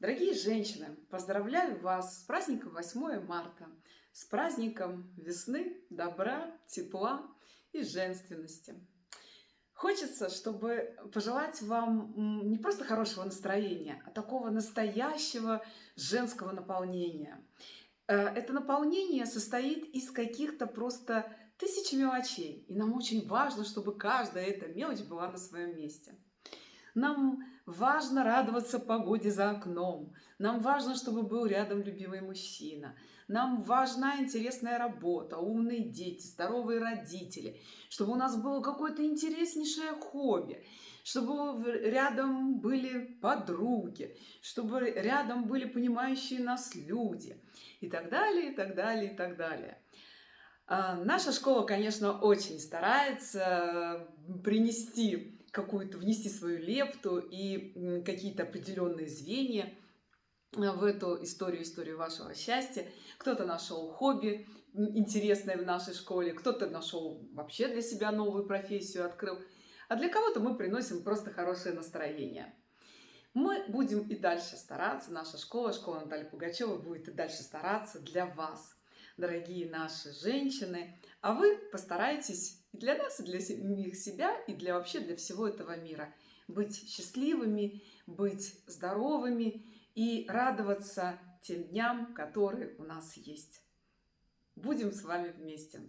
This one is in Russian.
Дорогие женщины, поздравляю вас с праздником 8 марта, с праздником весны, добра, тепла и женственности. Хочется, чтобы пожелать вам не просто хорошего настроения, а такого настоящего женского наполнения. Э, это наполнение состоит из каких-то просто тысяч мелочей. И нам очень важно, чтобы каждая эта мелочь была на своем месте. Нам важно радоваться погоде за окном. Нам важно, чтобы был рядом любимый мужчина. Нам важна интересная работа, умные дети, здоровые родители. Чтобы у нас было какое-то интереснейшее хобби. Чтобы рядом были подруги. Чтобы рядом были понимающие нас люди. И так далее, и так далее, и так далее. А, наша школа, конечно, очень старается принести какую-то, внести свою лепту и какие-то определенные звенья э, в эту историю, историю вашего счастья. Кто-то нашел хобби интересное в нашей школе, кто-то нашел вообще для себя новую профессию, открыл. А для кого-то мы приносим просто хорошее настроение. Мы будем и дальше стараться, наша школа, школа Натальи Пугачевой будет и дальше стараться для вас, дорогие наши женщины. А вы постарайтесь и для нас, и для них себя, и для вообще для всего этого мира. Быть счастливыми, быть здоровыми и радоваться тем дням, которые у нас есть. Будем с вами вместе.